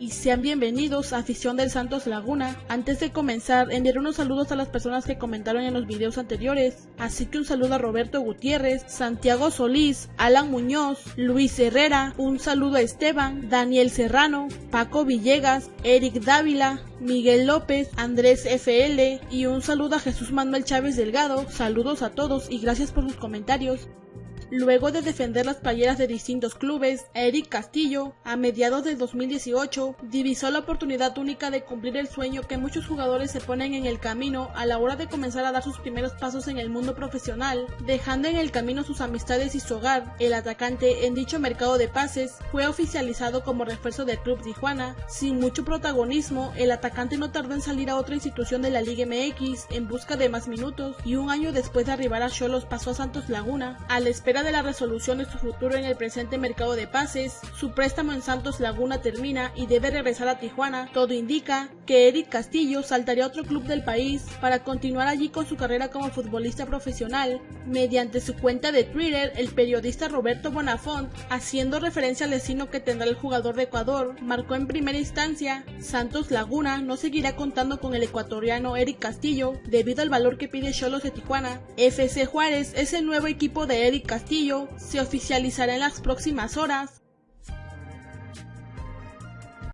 y sean bienvenidos a afición del Santos Laguna. Antes de comenzar, enviar unos saludos a las personas que comentaron en los videos anteriores, así que un saludo a Roberto Gutiérrez, Santiago Solís, Alan Muñoz, Luis Herrera, un saludo a Esteban, Daniel Serrano, Paco Villegas, Eric Dávila, Miguel López, Andrés FL y un saludo a Jesús Manuel Chávez Delgado. Saludos a todos y gracias por sus comentarios. Luego de defender las playeras de distintos clubes, Eric Castillo, a mediados del 2018, divisó la oportunidad única de cumplir el sueño que muchos jugadores se ponen en el camino a la hora de comenzar a dar sus primeros pasos en el mundo profesional, dejando en el camino sus amistades y su hogar. El atacante en dicho mercado de pases fue oficializado como refuerzo del Club Tijuana. Sin mucho protagonismo, el atacante no tardó en salir a otra institución de la Liga MX en busca de más minutos y un año después de arribar a Cholos pasó a Santos Laguna, de la resolución de su futuro en el presente mercado de pases, su préstamo en Santos Laguna termina y debe regresar a Tijuana. Todo indica que Eric Castillo saltaría a otro club del país para continuar allí con su carrera como futbolista profesional. Mediante su cuenta de Twitter, el periodista Roberto Bonafont, haciendo referencia al destino que tendrá el jugador de Ecuador, marcó en primera instancia, Santos Laguna no seguirá contando con el ecuatoriano Eric Castillo debido al valor que pide Cholos de Tijuana. FC Juárez es el nuevo equipo de Eric Se oficializará en las próximas horas.